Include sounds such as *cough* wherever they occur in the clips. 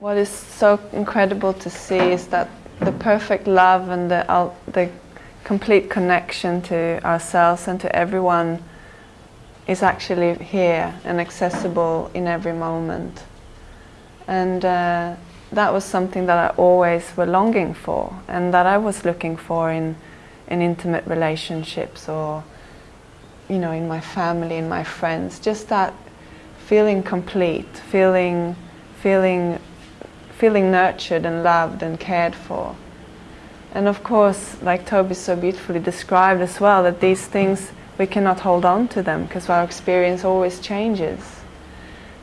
What is so incredible to see is that the perfect love and the, the complete connection to ourselves and to everyone is actually here and accessible in every moment. And uh, that was something that I always were longing for and that I was looking for in, in intimate relationships or you know in my family in my friends just that feeling complete feeling feeling feeling nurtured and loved and cared for and of course like Toby so beautifully described as well that these things we cannot hold on to them because our experience always changes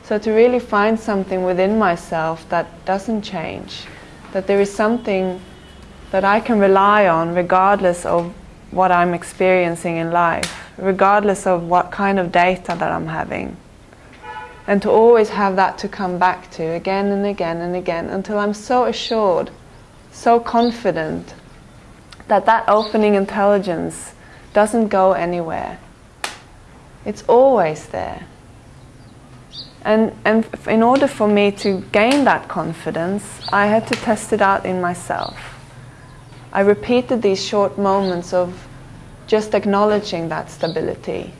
so to really find something within myself that doesn't change, that there is something that I can rely on regardless of what I'm experiencing in life, regardless of what kind of data that I'm having. And to always have that to come back to again and again and again until I'm so assured, so confident that that opening intelligence doesn't go anywhere. It's always there. And, and in order for me to gain that confidence, I had to test it out in myself. I repeated these short moments of just acknowledging that stability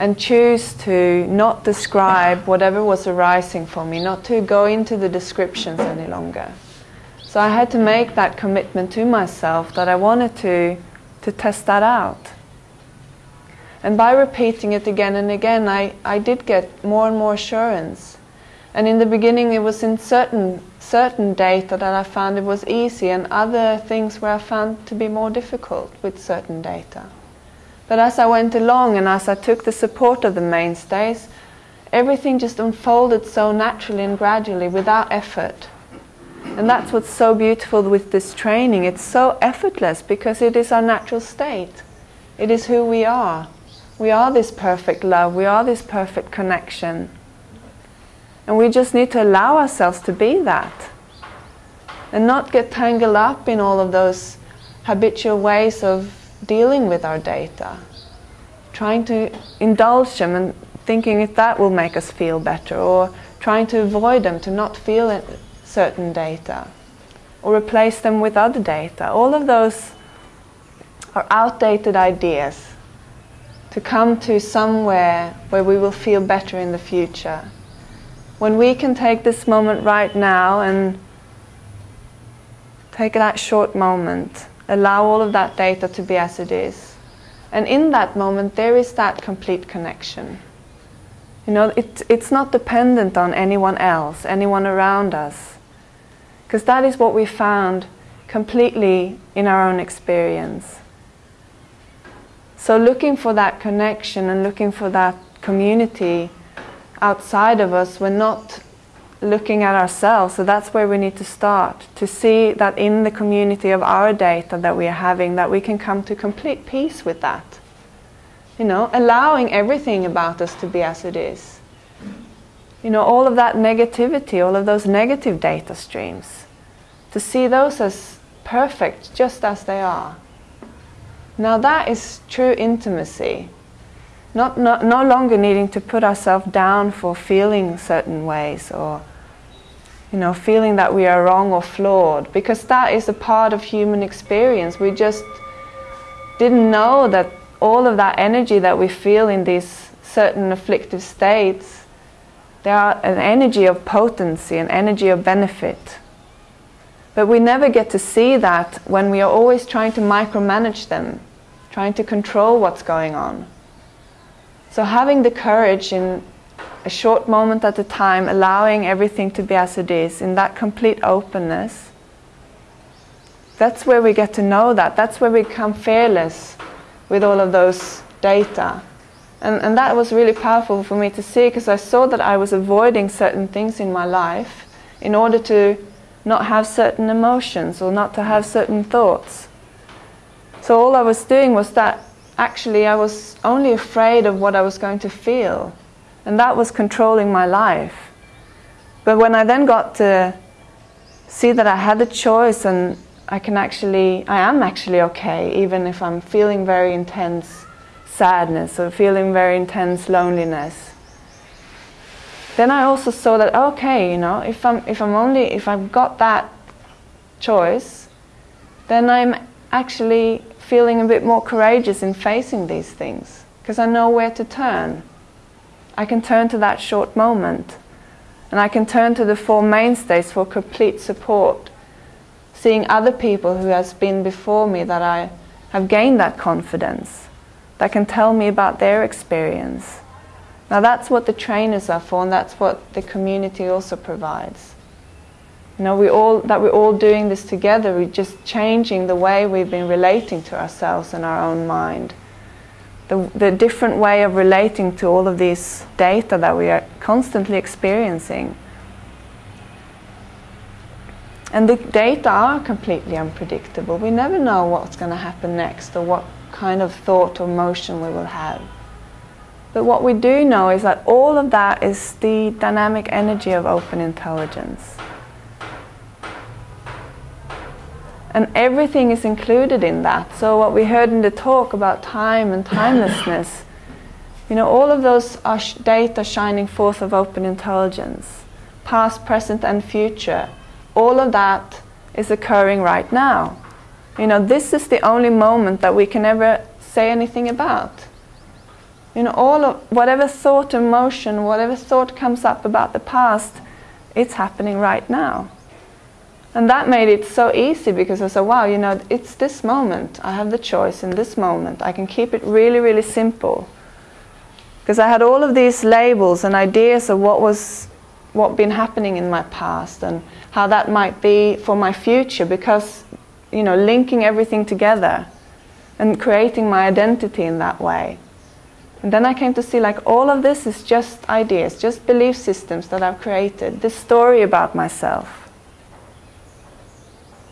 and choose to not describe whatever was arising for me, not to go into the descriptions any longer. So I had to make that commitment to myself that I wanted to, to test that out. And by repeating it again and again, I, I did get more and more assurance. And in the beginning, it was in certain, certain data that I found it was easy, and other things where I found to be more difficult with certain data. But as I went along and as I took the support of the mainstays, everything just unfolded so naturally and gradually without effort. And that's what's so beautiful with this training. It's so effortless because it is our natural state, it is who we are. We are this perfect love, we are this perfect connection. And we just need to allow ourselves to be that. And not get tangled up in all of those habitual ways of dealing with our data. Trying to indulge them and thinking if that will make us feel better, or trying to avoid them, to not feel certain data, or replace them with other data. All of those are outdated ideas to come to somewhere where we will feel better in the future. When we can take this moment right now and take that short moment, allow all of that data to be as it is. And in that moment, there is that complete connection. You know, it, it's not dependent on anyone else, anyone around us. Because that is what we found completely in our own experience. So, looking for that connection and looking for that community outside of us, we're not looking at ourselves. So, that's where we need to start to see that in the community of our data that we are having, that we can come to complete peace with that. You know, allowing everything about us to be as it is. You know, all of that negativity, all of those negative data streams, to see those as perfect just as they are. Now that is true intimacy. Not, not, no longer needing to put ourselves down for feeling certain ways or you know, feeling that we are wrong or flawed, because that is a part of human experience. We just didn't know that all of that energy that we feel in these certain afflictive states, they are an energy of potency, an energy of benefit. But we never get to see that when we are always trying to micromanage them trying to control what's going on. So, having the courage in a short moment at a time, allowing everything to be as it is, in that complete openness, that's where we get to know that. That's where we become fearless with all of those data. And, and that was really powerful for me to see because I saw that I was avoiding certain things in my life in order to not have certain emotions or not to have certain thoughts. So all I was doing was that actually I was only afraid of what I was going to feel, and that was controlling my life. But when I then got to see that I had a choice and I can actually, I am actually okay, even if I'm feeling very intense sadness or feeling very intense loneliness, then I also saw that okay, you know, if I'm if I'm only if I've got that choice, then I'm actually feeling a bit more courageous in facing these things because I know where to turn. I can turn to that short moment and I can turn to the four mainstays for complete support. Seeing other people who has been before me that I have gained that confidence, that can tell me about their experience. Now that's what the trainers are for and that's what the community also provides. You know, we all, that we're all doing this together, we're just changing the way we've been relating to ourselves and our own mind the, the different way of relating to all of these data that we are constantly experiencing. And the data are completely unpredictable. We never know what's going to happen next or what kind of thought or motion we will have. But what we do know is that all of that is the dynamic energy of open intelligence. And everything is included in that. So, what we heard in the talk about time and timelessness, you know, all of those are sh- data shining forth of open intelligence, past, present, and future. All of that is occurring right now. You know, this is the only moment that we can ever say anything about. You know, all of whatever thought, emotion, whatever thought comes up about the past, it's happening right now. And that made it so easy because I said, wow, you know, it's this moment. I have the choice in this moment. I can keep it really, really simple. Because I had all of these labels and ideas of what was what been happening in my past and how that might be for my future because you know linking everything together and creating my identity in that way and then i came to see like all of this is just ideas just belief systems that i've created this story about myself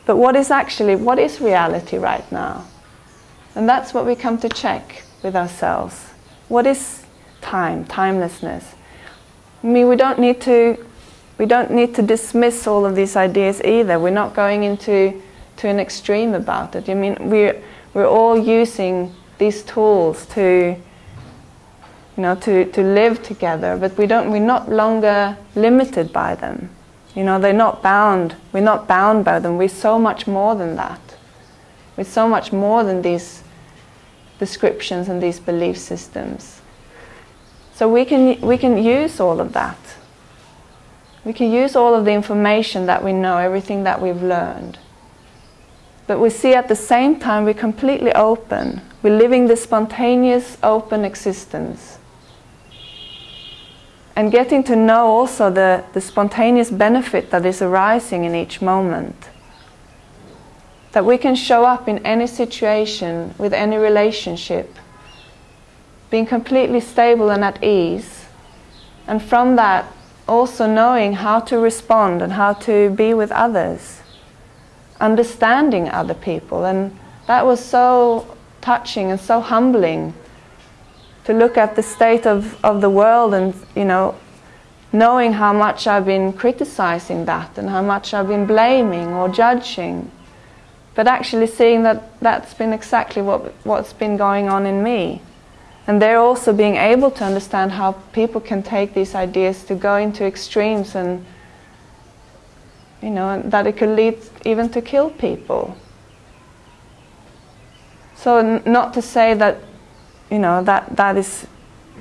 but what is actually, what is reality right now? And that's what we come to check with ourselves. What is time, timelessness? I mean, we don't need to, we don't need to dismiss all of these ideas either. We're not going into to an extreme about it. I mean, we're, we're all using these tools to, you know, to, to live together, but we don't, we're not longer limited by them. You know, they're not bound. We're not bound by them. We're so much more than that. We're so much more than these descriptions and these belief systems. So we can, we can use all of that. We can use all of the information that we know, everything that we've learned. But we see at the same time we're completely open. We're living this spontaneous, open existence and getting to know also the, the spontaneous benefit that is arising in each moment. That we can show up in any situation, with any relationship, being completely stable and at ease, and from that also knowing how to respond and how to be with others, understanding other people. And that was so touching and so humbling to look at the state of, of the world and, you know, knowing how much I've been criticizing that and how much I've been blaming or judging, but actually seeing that that's been exactly what, what's been going on in me. And they're also being able to understand how people can take these ideas to go into extremes and, you know, that it could lead even to kill people. So, not to say that you know that that is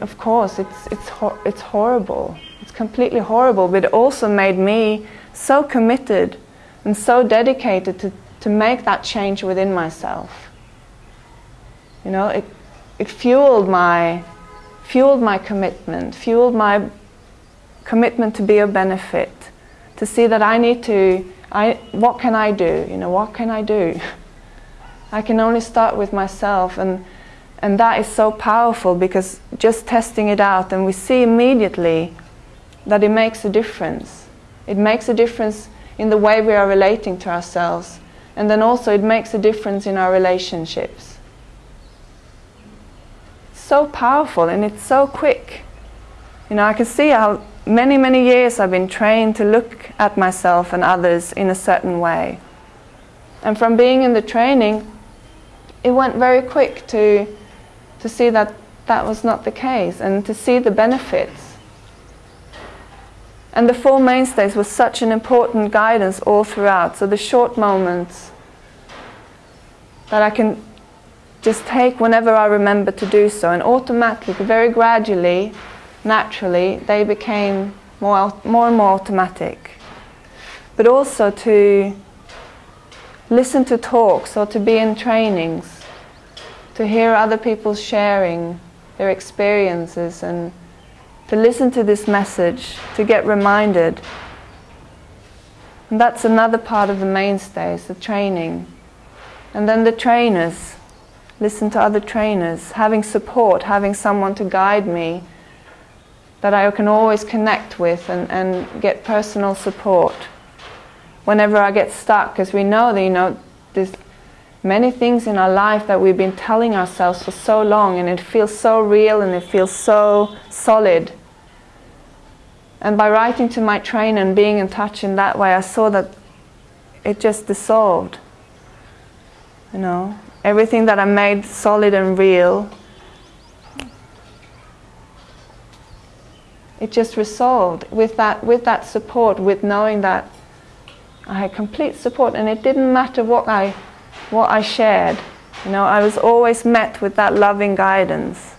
of course it's it's it's horrible. It's completely horrible. But it also made me so committed and so dedicated to to make that change within myself. You know it it fueled my fueled my commitment fueled my commitment to be a benefit to see that I need to I what can I do? You know what can I do? *laughs* I can only start with myself. And and that is so powerful because just testing it out, and we see immediately that it makes a difference. It makes a difference in the way we are relating to ourselves, and then also it makes a difference in our relationships. So powerful and it's so quick. You know, I can see how many, many years I've been trained to look at myself and others in a certain way. And from being in the training, it went very quick to to see that that was not the case and to see the benefits. And the Four Mainstays was such an important guidance all throughout. So the short moments that I can just take whenever I remember to do so, and automatically, very gradually, naturally, they became more, more and more automatic. But also to listen to talks or to be in trainings, to hear other people sharing their experiences and to listen to this message, to get reminded. And that's another part of the mainstays, the training. And then the trainers, listen to other trainers, having support, having someone to guide me that I can always connect with and, and get personal support whenever I get stuck, because we know that, you know, there's many things in our life that we've been telling ourselves for so long and it feels so real and it feels so solid. And by writing to my trainer and being in touch in that way, I saw that it just dissolved. You know, everything that I made solid and real, it just resolved with that, with that support, with knowing that I had complete support, and it didn't matter what I, what I shared. You know, I was always met with that loving guidance.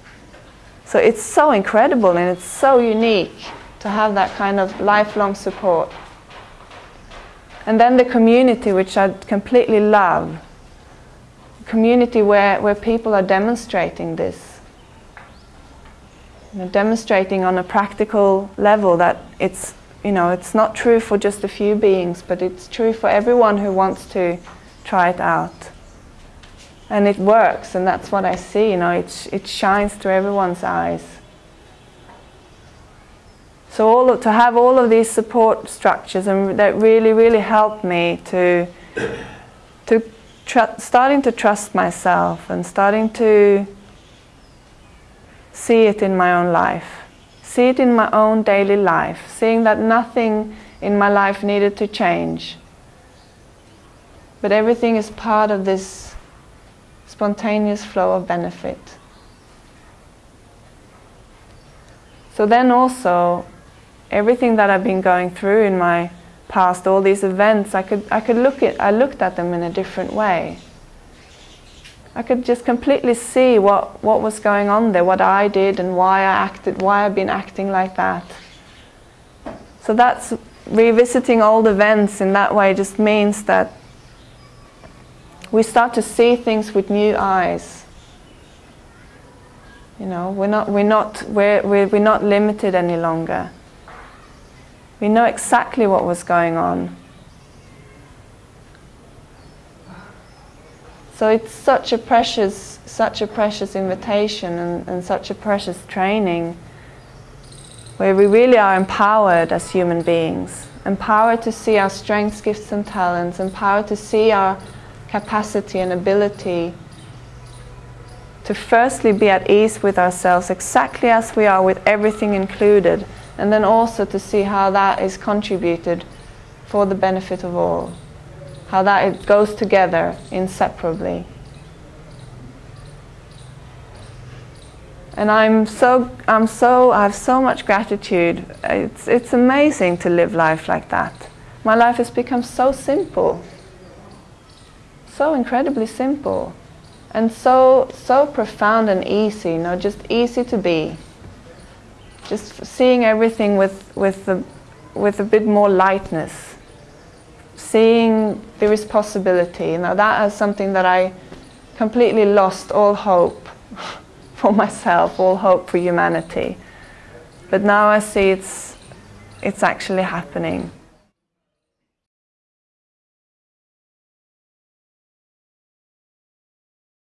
So it's so incredible and it's so unique to have that kind of lifelong support. And then the community, which I completely love. community where, where people are demonstrating this. You know, demonstrating on a practical level that it's you know, it's not true for just a few beings, but it's true for everyone who wants to try it out. And it works, and that's what I see, you know, it, it shines through everyone's eyes. So all of, to have all of these support structures and that really, really helped me to, to starting to trust myself and starting to see it in my own life see it in my own daily life, seeing that nothing in my life needed to change. But everything is part of this spontaneous flow of benefit. So then also, everything that I've been going through in my past, all these events, I could, I could look at, I looked at them in a different way. I could just completely see what, what was going on there, what I did and why I acted, why I've been acting like that. So that's revisiting old events in that way just means that we start to see things with new eyes. You know, we're not, we're not, we're, we're, we're not limited any longer. We know exactly what was going on. So it's such a precious, such a precious invitation and, and such a precious training where we really are empowered as human beings, empowered to see our strengths, gifts and talents, empowered to see our capacity and ability to firstly be at ease with ourselves exactly as we are with everything included and then also to see how that is contributed for the benefit of all how that it goes together inseparably. And I'm so, I'm so, I have so much gratitude. It's, it's amazing to live life like that. My life has become so simple, so incredibly simple, and so, so profound and easy, you know, just easy to be. Just seeing everything with, with, a, with a bit more lightness seeing there is possibility. Now that is something that I completely lost all hope *laughs* for myself, all hope for humanity. But now I see it's, it's actually happening.